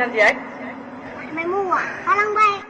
nhanh gì ấy? Máy mua à? Khả năng bay.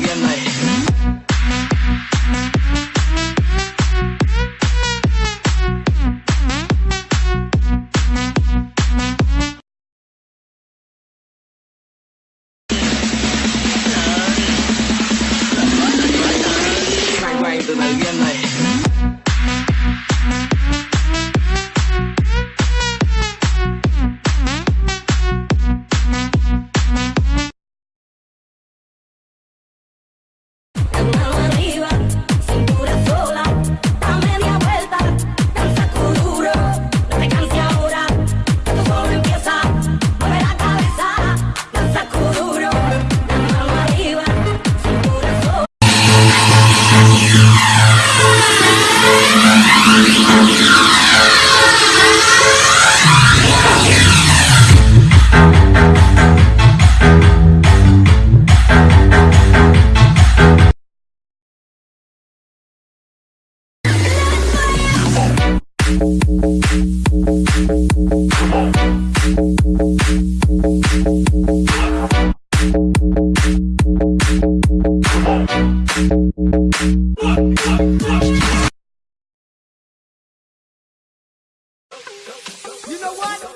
bien You know what?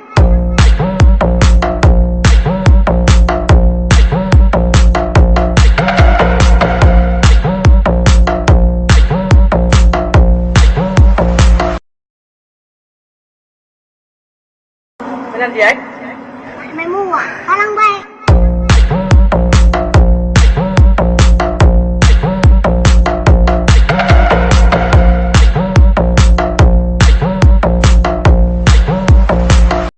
nhân gì ấy? Mày mua à? Khả năng bay.